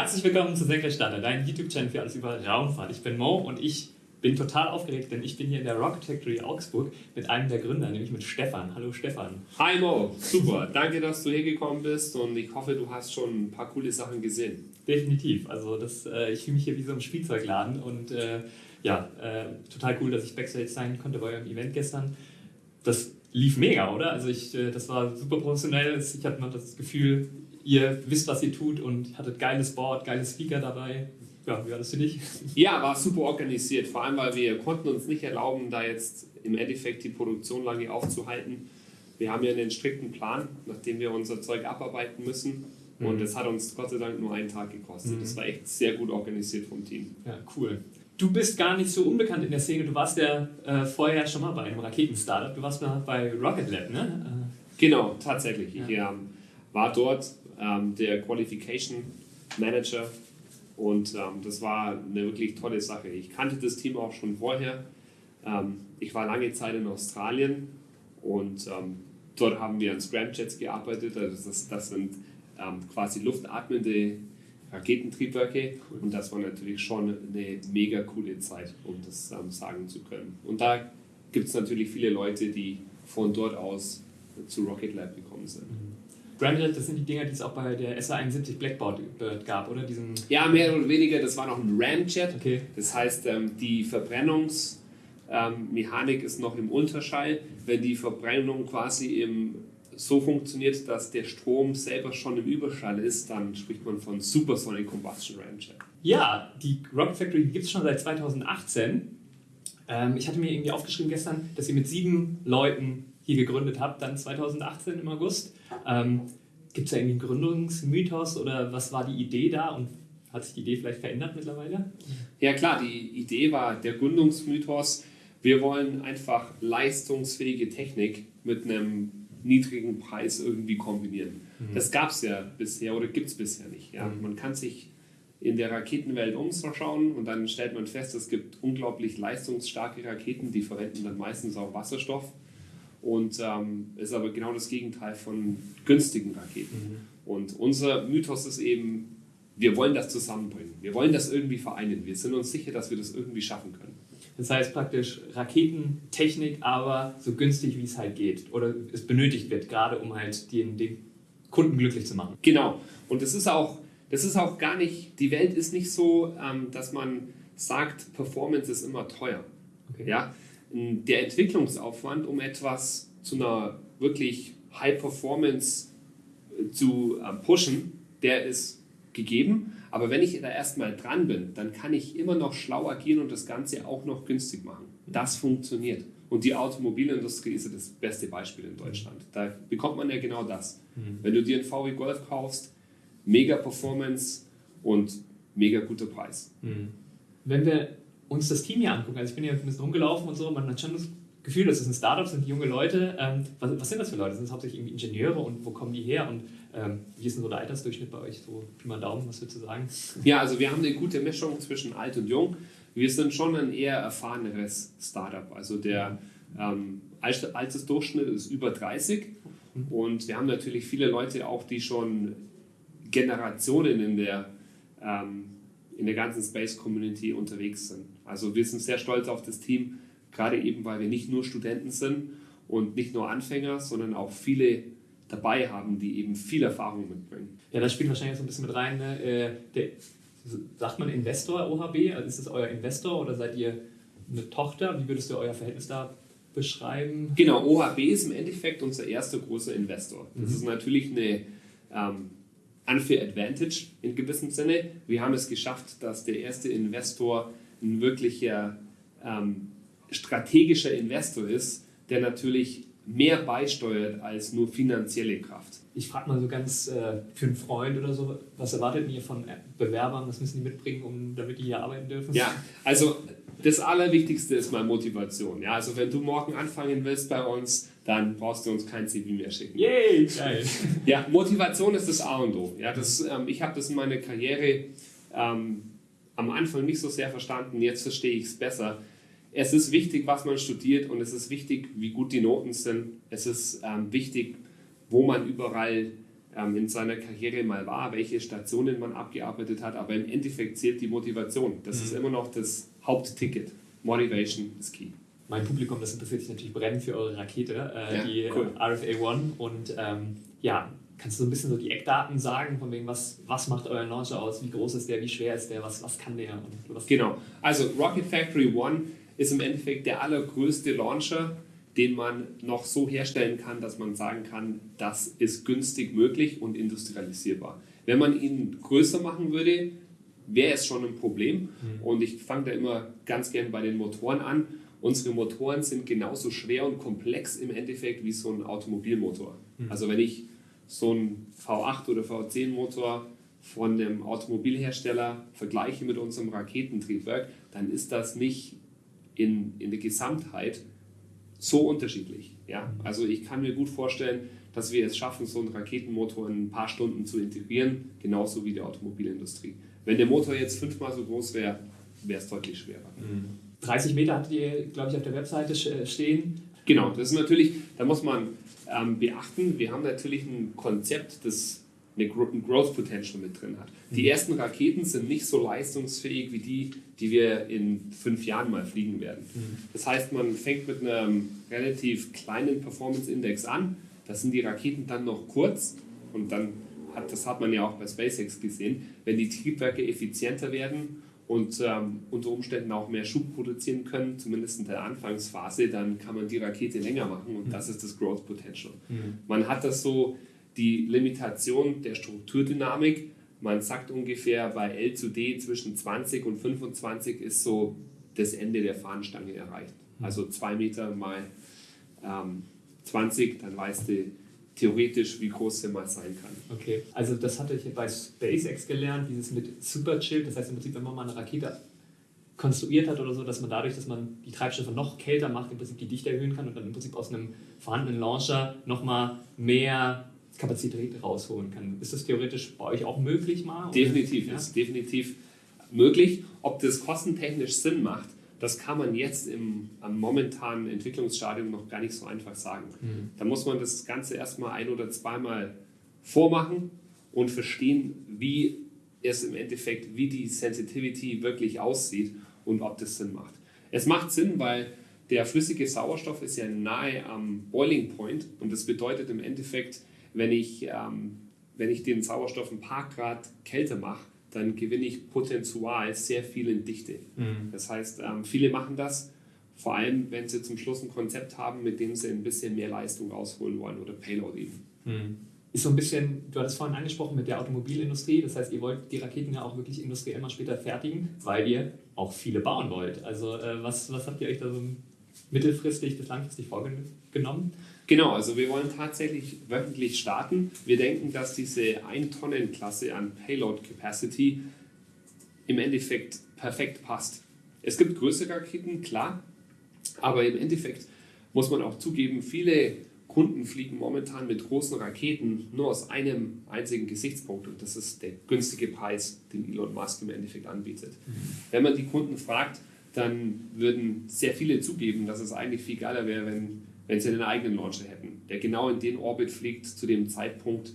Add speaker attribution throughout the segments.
Speaker 1: Herzlich willkommen zu Senkrechtstarter, dein YouTube-Channel für alles über Raumfahrt. Ich bin Mo und ich bin total aufgeregt, denn ich bin hier in der Rocket Factory Augsburg mit einem der Gründer, nämlich mit Stefan. Hallo Stefan.
Speaker 2: Hi Mo, super. Danke, dass du hergekommen bist und ich hoffe, du hast schon ein paar coole Sachen gesehen.
Speaker 1: Definitiv. Also das, äh, ich fühle mich hier wie so im Spielzeugladen und äh, ja, äh, total cool, dass ich Backstage sein konnte bei eurem Event gestern. Das lief mega, oder? Also ich, äh, das war super professionell. Ich hatte noch das Gefühl, ihr wisst, was ihr tut und hattet geiles Board, geile Speaker dabei. Ja, wie war das für dich?
Speaker 2: Ja, war super organisiert, vor allem weil wir konnten uns nicht erlauben, da jetzt im Endeffekt die Produktion lange aufzuhalten. Wir haben ja einen strikten Plan, nachdem wir unser Zeug abarbeiten müssen. Mhm. Und das hat uns Gott sei Dank nur einen Tag gekostet. Mhm. Das war echt sehr gut organisiert vom Team.
Speaker 1: Ja, cool. Du bist gar nicht so unbekannt in der Szene. Du warst ja äh, vorher schon mal bei einem Raketen-Startup. Du warst mal bei Rocket Lab, ne?
Speaker 2: Genau, tatsächlich. Ja. Ich ähm, war dort ähm, der Qualification Manager und ähm, das war eine wirklich tolle Sache. Ich kannte das Team auch schon vorher. Ähm, ich war lange Zeit in Australien und ähm, dort haben wir an Scramjets gearbeitet. Also das, das sind ähm, quasi luftatmende Raketentriebwerke cool. und das war natürlich schon eine mega coole Zeit, um das ähm, sagen zu können. Und da gibt es natürlich viele Leute, die von dort aus zu Rocket Lab gekommen sind.
Speaker 1: Scramjet, das sind die Dinger, die es auch bei der SA-71 Blackboard gab, oder? Diesen
Speaker 2: ja, mehr oder weniger. Das war noch ein Ramjet. Okay. Das heißt, ähm, die Verbrennungsmechanik ist noch im Unterschall. Wenn die Verbrennung quasi im, so funktioniert, dass der Strom selber schon im Überschall ist, dann spricht man von Supersonic Combustion Ramjet.
Speaker 1: Ja, die Rocket Factory gibt es schon seit 2018. Ähm, ich hatte mir irgendwie aufgeschrieben gestern, dass ihr mit sieben Leuten hier gegründet habt, dann 2018 im August. Ähm, Gibt es da irgendwie einen Gründungsmythos oder was war die Idee da und hat sich die Idee vielleicht verändert mittlerweile?
Speaker 2: Ja klar, die Idee war der Gründungsmythos. Wir wollen einfach leistungsfähige Technik mit einem niedrigen Preis irgendwie kombinieren. Mhm. Das gab es ja bisher oder gibt es bisher nicht. Ja? Mhm. Man kann sich in der Raketenwelt umschauen und dann stellt man fest, es gibt unglaublich leistungsstarke Raketen, die verwenden dann meistens auch Wasserstoff und ähm, ist aber genau das Gegenteil von günstigen Raketen. Mhm. Und unser Mythos ist eben, wir wollen das zusammenbringen. Wir wollen das irgendwie vereinen. Wir sind uns sicher, dass wir das irgendwie schaffen können.
Speaker 1: Das heißt praktisch Raketentechnik, aber so günstig wie es halt geht oder es benötigt wird, gerade um halt den, den Kunden glücklich zu machen.
Speaker 2: Genau. Und das ist auch, das ist auch gar nicht, die Welt ist nicht so, ähm, dass man sagt, Performance ist immer teuer. Okay. Ja? Der Entwicklungsaufwand, um etwas zu einer wirklich High Performance äh, zu ähm, pushen, der ist gegeben. Aber wenn ich da erstmal dran bin, dann kann ich immer noch schlau agieren und das Ganze auch noch günstig machen. Das funktioniert. Und die Automobilindustrie ist ja das beste Beispiel in Deutschland. Da bekommt man ja genau das. Mhm. Wenn du dir einen VW Golf kaufst, mega Performance und mega guter Preis.
Speaker 1: Mhm. Wenn wir uns das Team hier angucken, also ich bin hier ein bisschen rumgelaufen und so, man hat schon das Gefühl, das ist ein Startup, sind junge Leute. Ähm, was, was, sind das für Leute? Sind das hauptsächlich irgendwie Ingenieure und wo kommen die her? Und ähm, wie ist denn so der Altersdurchschnitt bei euch? So Pi mal Daumen, was würdest du sagen?
Speaker 2: Ja, also wir haben eine gute Mischung zwischen alt und jung. Wir sind schon ein eher erfahreneres Startup. Also der ähm, Altersdurchschnitt ist über 30 mhm. und wir haben natürlich viele Leute auch, die schon Generationen in der ähm, in der ganzen Space Community unterwegs sind. Also wir sind sehr stolz auf das Team, gerade eben, weil wir nicht nur Studenten sind und nicht nur Anfänger, sondern auch viele dabei haben, die eben viel Erfahrung mitbringen.
Speaker 1: Ja, das spielt wahrscheinlich so ein bisschen mit rein. Ne? Äh, der, sagt man Investor OHB? Also ist das euer Investor oder seid ihr eine Tochter? Wie würdest du euer Verhältnis da beschreiben?
Speaker 2: Genau, OHB ist im Endeffekt unser erster großer Investor. Das mhm. ist natürlich eine ähm, unfair advantage in gewissem Sinne. Wir haben es geschafft, dass der erste Investor ein wirklicher ähm, strategischer Investor ist, der natürlich mehr beisteuert als nur finanzielle Kraft.
Speaker 1: Ich frage mal so ganz äh, für einen Freund oder so, was erwartet ihr von Bewerbern, was müssen die mitbringen, um, damit die hier arbeiten dürfen?
Speaker 2: Ja, also das Allerwichtigste ist mal Motivation. Ja, also wenn du morgen anfangen willst bei uns, dann brauchst du uns kein CV mehr schicken.
Speaker 1: Yay, geil.
Speaker 2: Ja, Motivation ist das A und O. Ja, das, ähm, ich habe das in meiner Karriere ähm, am Anfang nicht so sehr verstanden, jetzt verstehe ich es besser. Es ist wichtig, was man studiert und es ist wichtig, wie gut die Noten sind. Es ist ähm, wichtig, wo man überall ähm, in seiner Karriere mal war, welche Stationen man abgearbeitet hat, aber im Endeffekt zählt die Motivation. Das mhm. ist immer noch das Hauptticket. Motivation ist key.
Speaker 1: Mein Publikum, das interessiert sich natürlich brennend für eure Rakete, äh, ja, die cool. RFA One. Und ähm, ja, kannst du so ein bisschen so die Eckdaten sagen, von wegen, was, was macht euer Launcher aus, wie groß ist der, wie schwer ist der, was, was kann der? Und was
Speaker 2: genau, also Rocket Factory One ist im Endeffekt der allergrößte Launcher, den man noch so herstellen kann, dass man sagen kann, das ist günstig möglich und industrialisierbar. Wenn man ihn größer machen würde, wäre es schon ein Problem. Mhm. Und ich fange da immer ganz gern bei den Motoren an. Unsere Motoren sind genauso schwer und komplex im Endeffekt wie so ein Automobilmotor. Mhm. Also wenn ich so einen V8 oder V10 Motor von einem Automobilhersteller vergleiche mit unserem Raketentriebwerk, dann ist das nicht in, in der Gesamtheit so unterschiedlich. Ja? Also ich kann mir gut vorstellen, dass wir es schaffen, so einen Raketenmotor in ein paar Stunden zu integrieren, genauso wie die Automobilindustrie. Wenn der Motor jetzt fünfmal so groß wäre, wäre es deutlich schwerer.
Speaker 1: 30 mhm. Meter hattet ihr, glaube ich, auf der Webseite stehen.
Speaker 2: Genau, das ist natürlich, da muss man ähm, beachten, wir haben natürlich ein Konzept, das eine ein Growth Potential mit drin hat. Die mhm. ersten Raketen sind nicht so leistungsfähig wie die, die wir in fünf Jahren mal fliegen werden. Mhm. Das heißt, man fängt mit einem relativ kleinen Performance Index an. Das sind die Raketen dann noch kurz und dann hat, das hat man ja auch bei SpaceX gesehen, wenn die Triebwerke effizienter werden und ähm, unter Umständen auch mehr Schub produzieren können, zumindest in der Anfangsphase, dann kann man die Rakete länger machen und mhm. das ist das Growth Potential. Mhm. Man hat das so die Limitation der Strukturdynamik. Man sagt ungefähr bei L zu D zwischen 20 und 25 ist so das Ende der Fahnenstange erreicht. Mhm. Also zwei Meter mal ähm, 20, dann weißt du, theoretisch, wie groß der mal sein kann.
Speaker 1: Okay, also das hatte ich bei SpaceX gelernt, dieses mit Super Chill, das heißt im Prinzip, wenn man mal eine Rakete konstruiert hat oder so, dass man dadurch, dass man die Treibstoffe noch kälter macht, im Prinzip die Dichte erhöhen kann und dann im Prinzip aus einem vorhandenen Launcher nochmal mehr Kapazität rausholen kann. Ist das theoretisch bei euch auch möglich mal?
Speaker 2: Definitiv, ja? ist definitiv möglich. Ob das kostentechnisch Sinn macht, das kann man jetzt im am momentanen Entwicklungsstadium noch gar nicht so einfach sagen. Mhm. Da muss man das Ganze erstmal ein- oder zweimal vormachen und verstehen, wie es im Endeffekt, wie die Sensitivity wirklich aussieht und ob das Sinn macht. Es macht Sinn, weil der flüssige Sauerstoff ist ja nahe am Boiling Point und das bedeutet im Endeffekt, wenn ich, ähm, wenn ich den Sauerstoff ein paar Grad kälter mache, dann gewinne ich potenzial sehr viel in Dichte. Mhm. Das heißt, ähm, viele machen das, vor allem wenn sie zum Schluss ein Konzept haben, mit dem sie ein bisschen mehr Leistung rausholen wollen oder Payload eben.
Speaker 1: Mhm. Ist so ein bisschen, du hattest vorhin angesprochen mit der Automobilindustrie, das heißt, ihr wollt die Raketen ja auch wirklich industriell mal später fertigen, weil ihr auch viele bauen wollt. Also äh, was, was habt ihr euch da so mittelfristig bis langfristig vorgenommen?
Speaker 2: Genau, also wir wollen tatsächlich wöchentlich starten. Wir denken, dass diese 1-Tonnen-Klasse an Payload Capacity im Endeffekt perfekt passt. Es gibt größere Raketen, klar, aber im Endeffekt muss man auch zugeben, viele Kunden fliegen momentan mit großen Raketen nur aus einem einzigen Gesichtspunkt und das ist der günstige Preis, den Elon Musk im Endeffekt anbietet. Mhm. Wenn man die Kunden fragt, dann würden sehr viele zugeben, dass es eigentlich viel geiler wäre, wenn wenn sie einen eigenen Launcher hätten, der genau in den Orbit fliegt zu dem Zeitpunkt,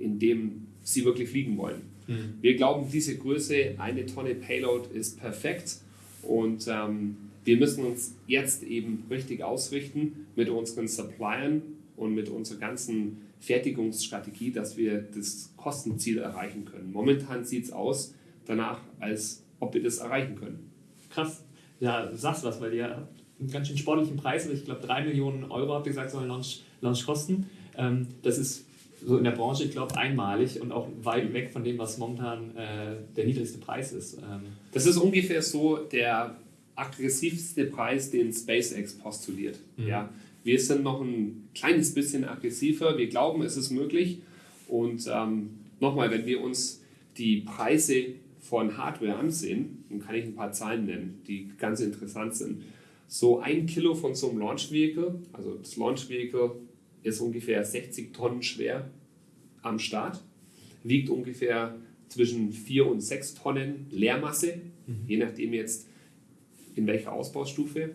Speaker 2: in dem sie wirklich fliegen wollen. Mhm. Wir glauben, diese Größe, eine Tonne Payload, ist perfekt und ähm, wir müssen uns jetzt eben richtig ausrichten mit unseren Suppliern und mit unserer ganzen Fertigungsstrategie, dass wir das Kostenziel erreichen können. Momentan sieht es aus danach, als ob wir das erreichen können.
Speaker 1: Krass. Ja, du sagst was, weil ihr einen ganz schön sportlichen Preis. Also ich glaube, 3 Millionen Euro, habt ihr gesagt, soll ein Launch, Launch kosten. Ähm, das ist so in der Branche, ich glaube, einmalig und auch weit weg von dem, was momentan äh, der niedrigste Preis ist. Ähm.
Speaker 2: Das ist ungefähr so der aggressivste Preis, den SpaceX postuliert. Mhm. Ja, wir sind noch ein kleines bisschen aggressiver. Wir glauben, es ist möglich. Und ähm, nochmal, wenn wir uns die Preise von Hardware ansehen, dann kann ich ein paar Zahlen nennen, die ganz interessant sind. So ein Kilo von so einem Launch Vehicle, also das Launch Vehicle ist ungefähr 60 Tonnen schwer am Start, wiegt ungefähr zwischen 4 und 6 Tonnen Leermasse, mhm. je nachdem jetzt in welcher Ausbaustufe.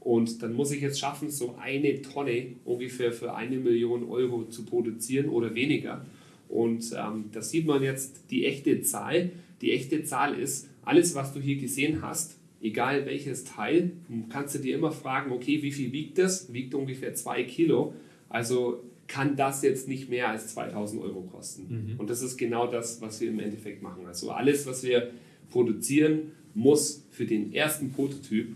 Speaker 2: Und dann muss ich jetzt schaffen, so eine Tonne ungefähr für eine Million Euro zu produzieren oder weniger. Und ähm, da sieht man jetzt die echte Zahl. Die echte Zahl ist, alles, was du hier gesehen hast, egal welches Teil, kannst du dir immer fragen, okay, wie viel wiegt das? Wiegt ungefähr zwei Kilo. Also kann das jetzt nicht mehr als 2000 Euro kosten. Mhm. Und das ist genau das, was wir im Endeffekt machen. Also alles, was wir produzieren, muss für den ersten Prototyp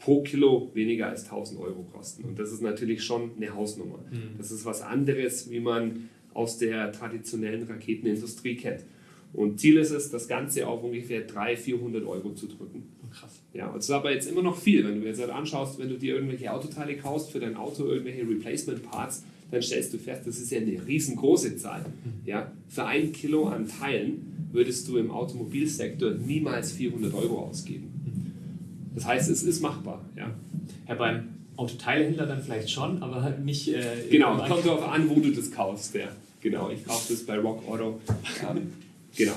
Speaker 2: pro Kilo weniger als 1000 Euro kosten. Und das ist natürlich schon eine Hausnummer. Mhm. Das ist was anderes, wie man aus der traditionellen Raketenindustrie kennt. Und Ziel ist es, das Ganze auf ungefähr 300, 400 Euro zu drücken. Krass. Ja, und das ist aber jetzt immer noch viel. Wenn du jetzt halt anschaust, wenn du dir irgendwelche Autoteile kaufst für dein Auto, irgendwelche Replacement Parts, dann stellst du fest, das ist ja eine riesengroße Zahl. Mhm. Ja, für ein Kilo an Teilen würdest du im Automobilsektor niemals 400 Euro ausgeben. Mhm. Das heißt, es ist machbar. Ja.
Speaker 1: ja beim Autoteilehändler dann vielleicht schon, aber halt nicht. Äh,
Speaker 2: genau, kommt darauf an, wo du das kaufst. Ja. Genau, ich kaufe das bei Rock Auto. Ähm, genau.